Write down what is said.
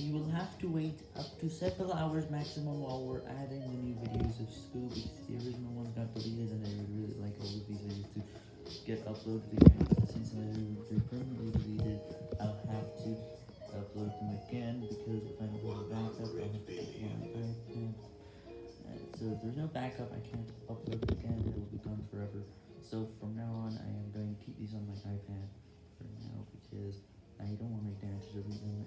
you will have to wait up to several hours maximum while we're adding the new videos of school because the original ones got deleted and I would really like all of these videos to get uploaded again. Since they're permanently deleted, I'll have to upload them again because if i'm not have backup, I'll have to put it so if there's no backup, I can't upload it again, it will be gone forever. So from now on, I am going to keep these on my iPad for now because I don't want my dad to delete them,